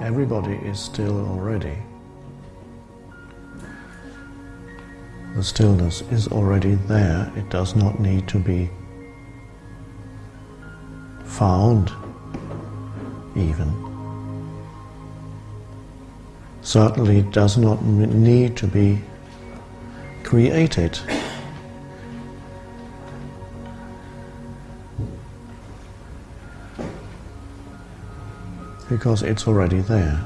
Everybody is still already. The stillness is already there. It does not need to be found, even. Certainly it does not need to be created. Because it's already there.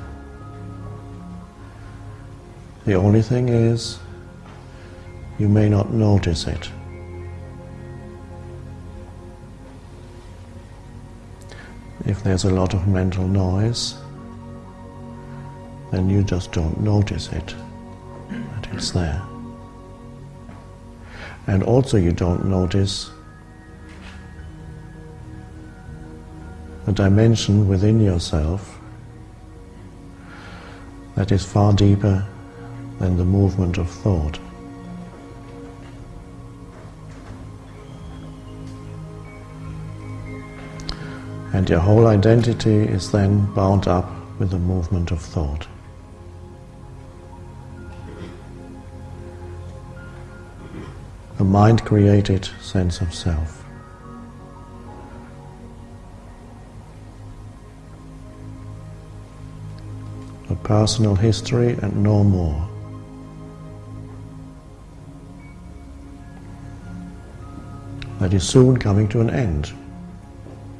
The only thing is, you may not notice it. If there's a lot of mental noise, then you just don't notice it, that it's there. And also you don't notice a dimension within yourself that is far deeper than the movement of thought. And your whole identity is then bound up with the movement of thought. A mind created sense of self. A personal history and no more. That is soon coming to an end.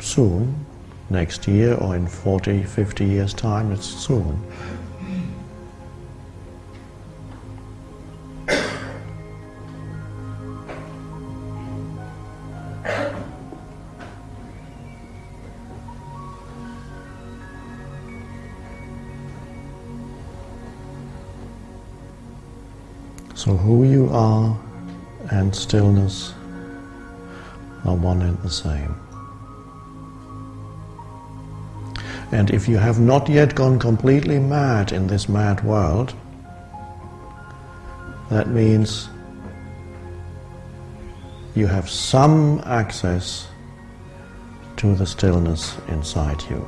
Soon, next year or in 40, 50 years' time, it's soon. So who you are and stillness are one and the same. And if you have not yet gone completely mad in this mad world, that means you have some access to the stillness inside you.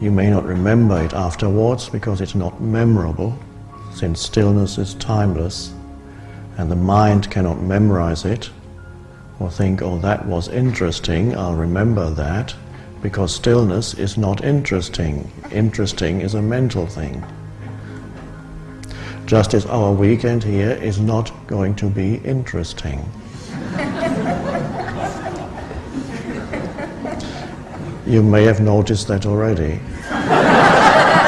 You may not remember it afterwards because it's not memorable, since stillness is timeless and the mind cannot memorize it or think, oh, that was interesting, I'll remember that, because stillness is not interesting. Interesting is a mental thing. Just as our weekend here is not going to be interesting. you may have noticed that already.